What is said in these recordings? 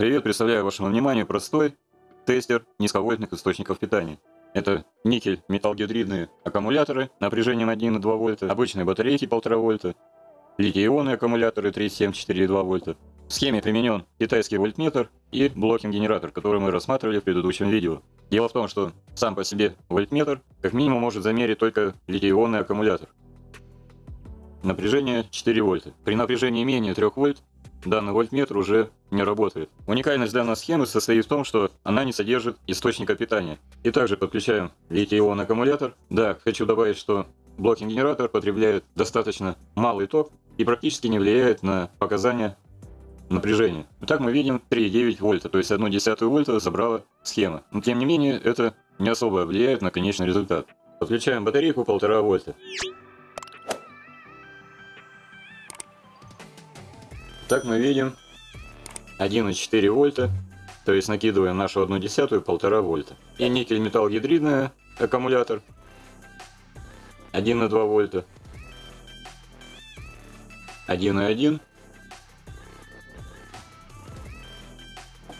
Привет, представляю вашему вниманию простой тестер низковольтных источников питания. Это никель металлгидридные аккумуляторы напряжением 1,2 вольта, обычные батарейки 1,5 вольта, литий-ионные аккумуляторы 3,7-4,2 вольта. В схеме применен китайский вольтметр и блокинг-генератор, который мы рассматривали в предыдущем видео. Дело в том, что сам по себе вольтметр как минимум может замерить только литий-ионный аккумулятор. Напряжение 4 вольта. При напряжении менее 3 вольт данный вольтметр уже не работает. Уникальность данной схемы состоит в том, что она не содержит источника питания. И также подключаем литий-ионный аккумулятор. Да, хочу добавить, что блокинг-генератор потребляет достаточно малый ток и практически не влияет на показания напряжения. Итак, мы видим 3,9 вольта, то есть 1 десятую вольта забрала схема. Но тем не менее, это не особо влияет на конечный результат. Подключаем батарейку 1,5 вольта. Так мы видим 1,4 вольта, то есть накидываем нашу 1 десятую 1,5 вольта. И никель металл гидридный аккумулятор 1,2 вольта, 1,1.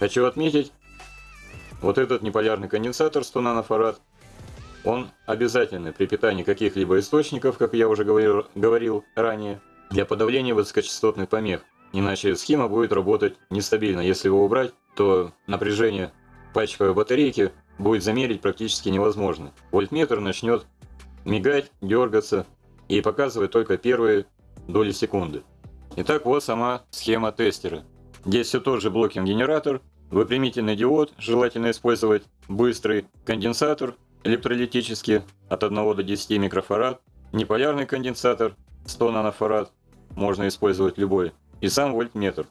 Хочу отметить, вот этот неполярный конденсатор 100 нанофарад, он обязательный при питании каких-либо источников, как я уже говорил, говорил ранее, для подавления высокочастотных помех. Иначе схема будет работать нестабильно. Если его убрать, то напряжение пальчиковой батарейки будет замерить практически невозможно. Вольтметр начнет мигать, дергаться и показывать только первые доли секунды. Итак, вот сама схема тестера. Здесь все тот же блокинг-генератор, выпрямительный диод, желательно использовать быстрый конденсатор электролитический от 1 до 10 микрофарад, неполярный конденсатор 100 нанофарад, можно использовать любой, и сам вольтметр.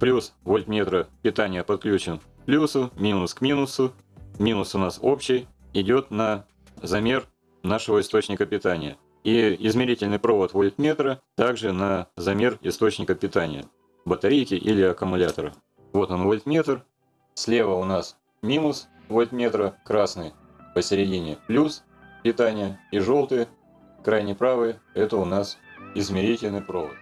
Плюс вольтметра питания подключен к плюсу, минус к минусу. Минус у нас общий, идет на замер нашего источника питания. И измерительный провод вольтметра также на замер источника питания, батарейки или аккумулятора. Вот он вольтметр. Слева у нас минус вольтметра, красный посередине плюс питания и желтый, крайне правый, это у нас измерительный провод.